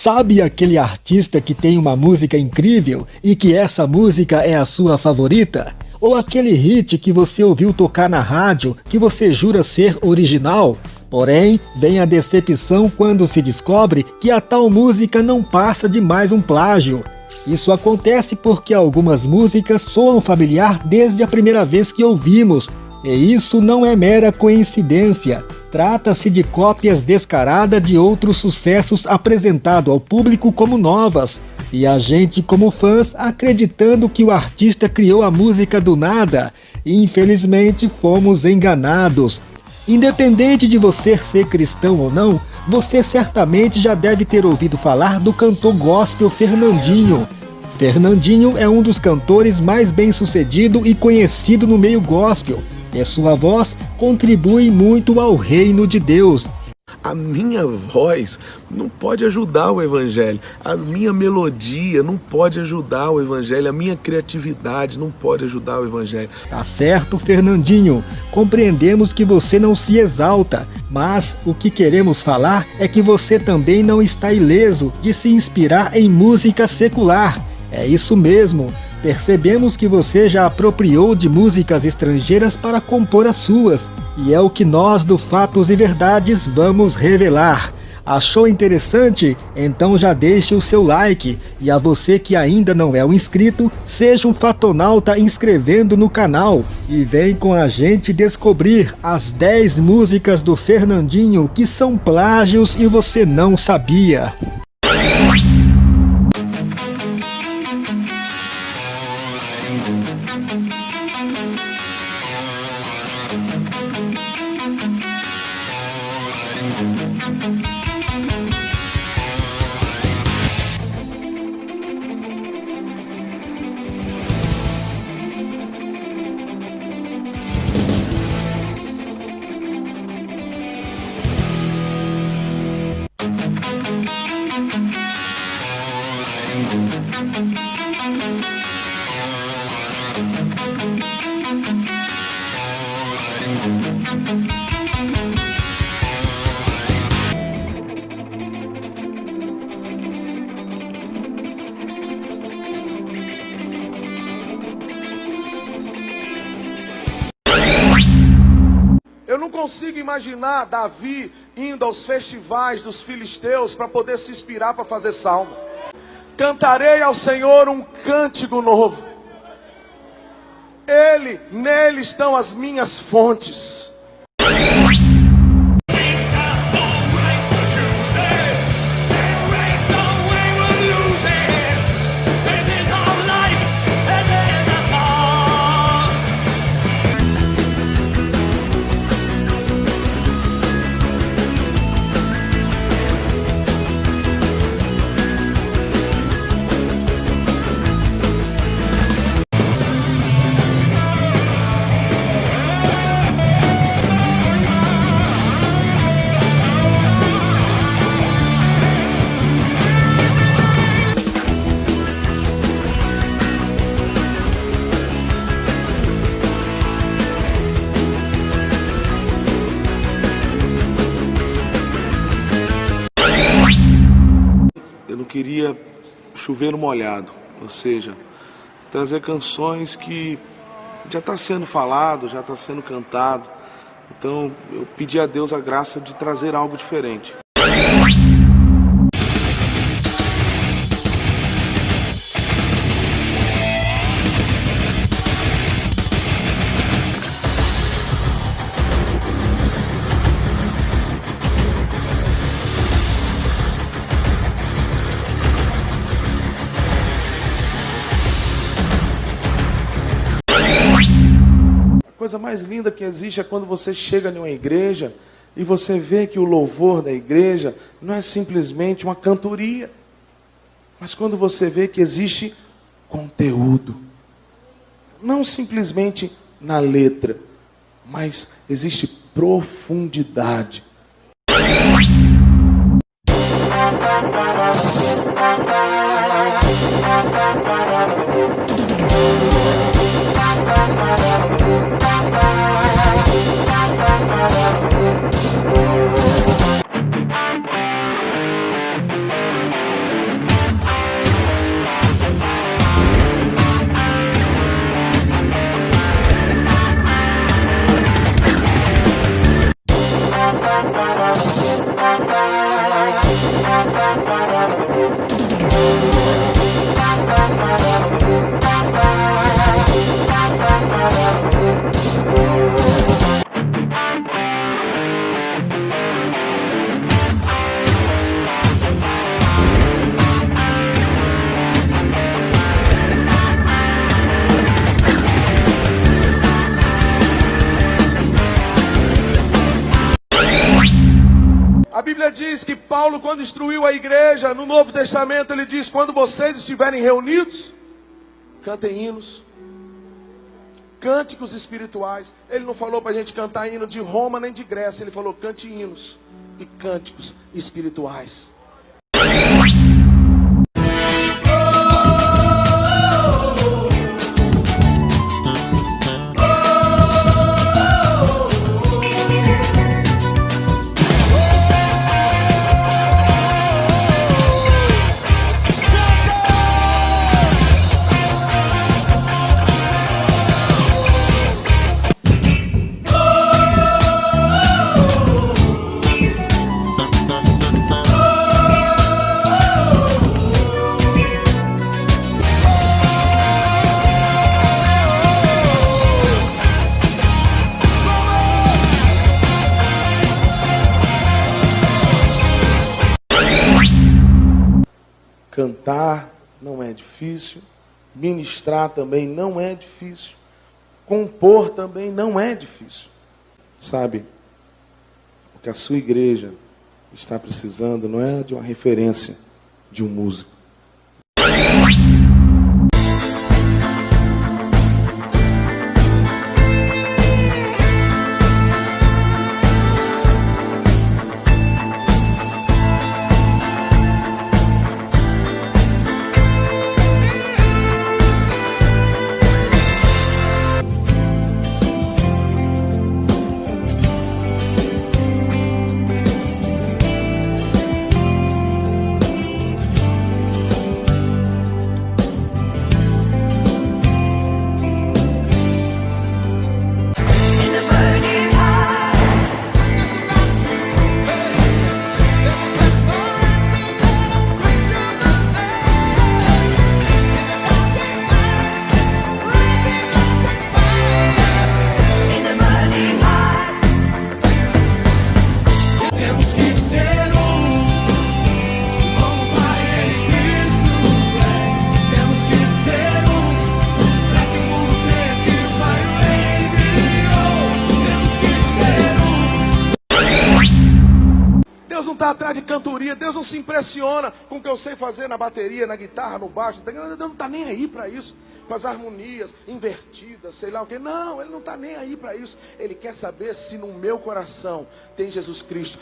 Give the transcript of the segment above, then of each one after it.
Sabe aquele artista que tem uma música incrível e que essa música é a sua favorita? Ou aquele hit que você ouviu tocar na rádio que você jura ser original? Porém, vem a decepção quando se descobre que a tal música não passa de mais um plágio. Isso acontece porque algumas músicas soam familiar desde a primeira vez que ouvimos, e isso não é mera coincidência. Trata-se de cópias descaradas de outros sucessos apresentados ao público como novas, e a gente como fãs acreditando que o artista criou a música do nada. Infelizmente fomos enganados. Independente de você ser cristão ou não, você certamente já deve ter ouvido falar do cantor gospel Fernandinho. Fernandinho é um dos cantores mais bem-sucedido e conhecido no meio gospel, e sua voz contribui muito ao reino de Deus. A minha voz não pode ajudar o evangelho, a minha melodia não pode ajudar o evangelho, a minha criatividade não pode ajudar o evangelho. Tá certo, Fernandinho. Compreendemos que você não se exalta, mas o que queremos falar é que você também não está ileso de se inspirar em música secular. É isso mesmo. Percebemos que você já apropriou de músicas estrangeiras para compor as suas, e é o que nós do Fatos e Verdades vamos revelar. Achou interessante? Então já deixe o seu like. E a você que ainda não é um inscrito, seja um fatonauta inscrevendo no canal. E vem com a gente descobrir as 10 músicas do Fernandinho que são plágios e você não sabia. Thank you. Eu não consigo imaginar Davi indo aos festivais dos filisteus para poder se inspirar para fazer salmo. Cantarei ao Senhor um cântico novo. Ele, nele estão as minhas fontes. Queria chover no molhado, ou seja, trazer canções que já está sendo falado, já está sendo cantado. Então eu pedi a Deus a graça de trazer algo diferente. Coisa mais linda que existe é quando você chega em uma igreja e você vê que o louvor da igreja não é simplesmente uma cantoria, mas quando você vê que existe conteúdo, não simplesmente na letra, mas existe profundidade. Bíblia diz que Paulo, quando instruiu a igreja no Novo Testamento, ele diz: quando vocês estiverem reunidos, cantem hinos, cânticos espirituais. Ele não falou para a gente cantar hino de Roma nem de Grécia, ele falou cante hinos e cânticos espirituais. Cantar não é difícil, ministrar também não é difícil, compor também não é difícil. Sabe, o que a sua igreja está precisando não é de uma referência de um músico. Atrás de cantoria, Deus não se impressiona com o que eu sei fazer na bateria, na guitarra, no baixo. Deus não está nem aí para isso, com as harmonias invertidas, sei lá o que. Não, Ele não está nem aí para isso. Ele quer saber se no meu coração tem Jesus Cristo.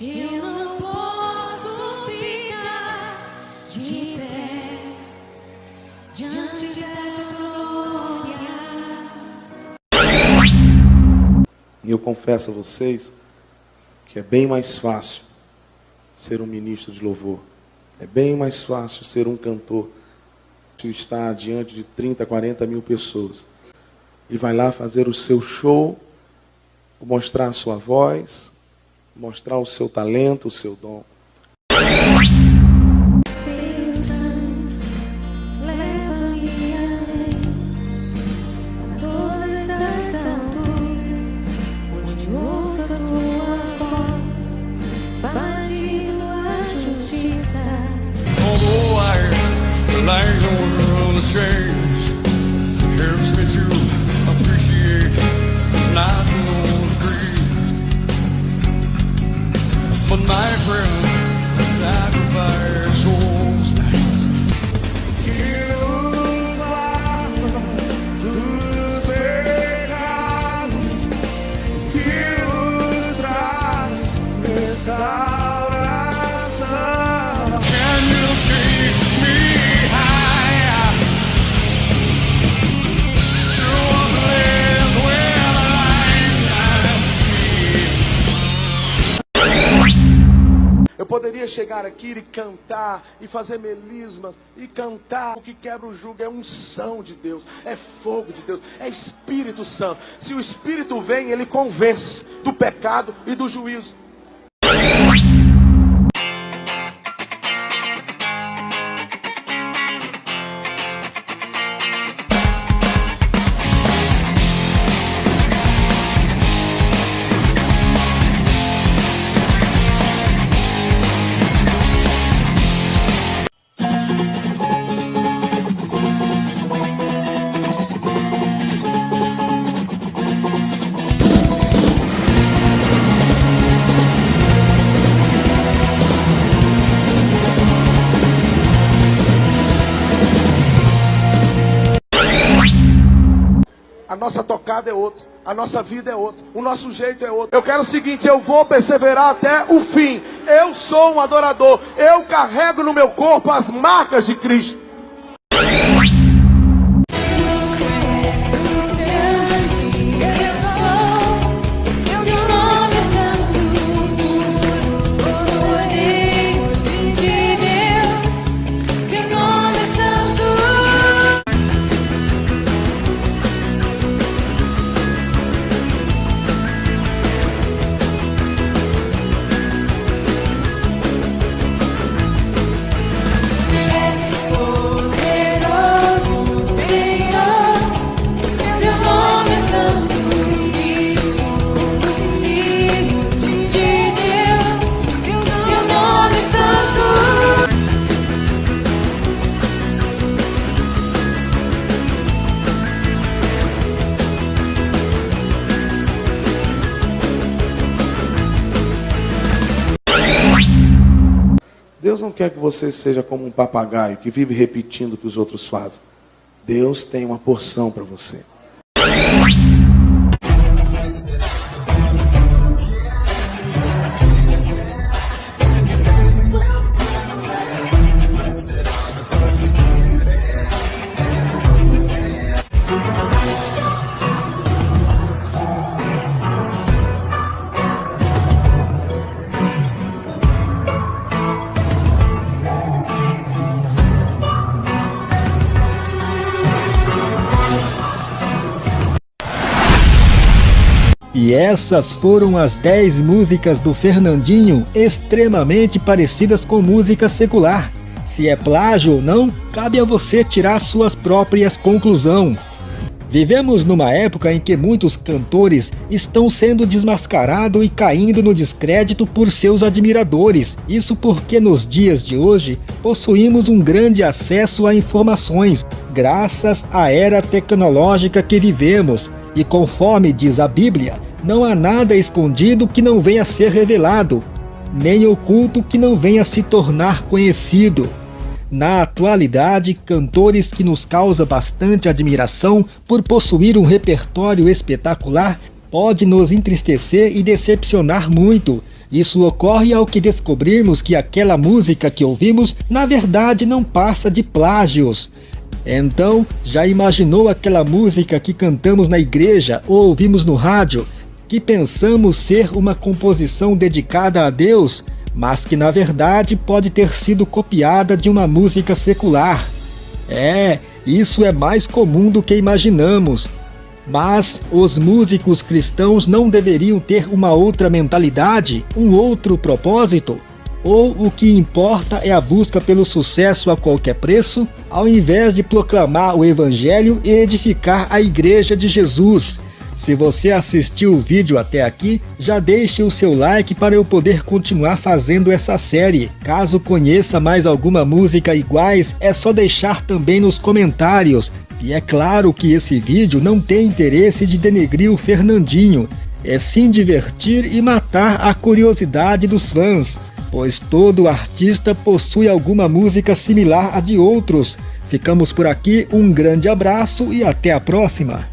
Eu não posso ficar de pé diante da glória. E eu confesso a vocês que é bem mais fácil ser um ministro de louvor. É bem mais fácil ser um cantor está diante de 30, 40 mil pessoas. E vai lá fazer o seu show, mostrar a sua voz, mostrar o seu talento, o seu dom. Poderia chegar aqui e cantar, e fazer melismas, e cantar. O que quebra o jugo é unção de Deus, é fogo de Deus, é Espírito Santo. Se o Espírito vem, ele convence do pecado e do juízo. Nossa tocada é outra, a nossa vida é outra, o nosso jeito é outro. Eu quero o seguinte: eu vou perseverar até o fim. Eu sou um adorador, eu carrego no meu corpo as marcas de Cristo. Deus não quer que você seja como um papagaio que vive repetindo o que os outros fazem. Deus tem uma porção para você. E essas foram as 10 músicas do Fernandinho extremamente parecidas com música secular. Se é plágio ou não, cabe a você tirar suas próprias conclusões. Vivemos numa época em que muitos cantores estão sendo desmascarados e caindo no descrédito por seus admiradores. Isso porque nos dias de hoje possuímos um grande acesso a informações, graças à era tecnológica que vivemos. E conforme diz a Bíblia, não há nada escondido que não venha a ser revelado, nem oculto que não venha a se tornar conhecido. Na atualidade, cantores que nos causa bastante admiração por possuir um repertório espetacular pode nos entristecer e decepcionar muito. Isso ocorre ao que descobrirmos que aquela música que ouvimos na verdade não passa de plágios. Então, já imaginou aquela música que cantamos na igreja ou ouvimos no rádio, que pensamos ser uma composição dedicada a Deus, mas que na verdade pode ter sido copiada de uma música secular? É, isso é mais comum do que imaginamos. Mas os músicos cristãos não deveriam ter uma outra mentalidade, um outro propósito? Ou o que importa é a busca pelo sucesso a qualquer preço, ao invés de proclamar o Evangelho e edificar a Igreja de Jesus? Se você assistiu o vídeo até aqui, já deixe o seu like para eu poder continuar fazendo essa série. Caso conheça mais alguma música iguais, é só deixar também nos comentários. E é claro que esse vídeo não tem interesse de denegrir o Fernandinho. é se divertir e matar a curiosidade dos fãs, pois todo artista possui alguma música similar à de outros. Ficamos por aqui, um grande abraço e até a próxima!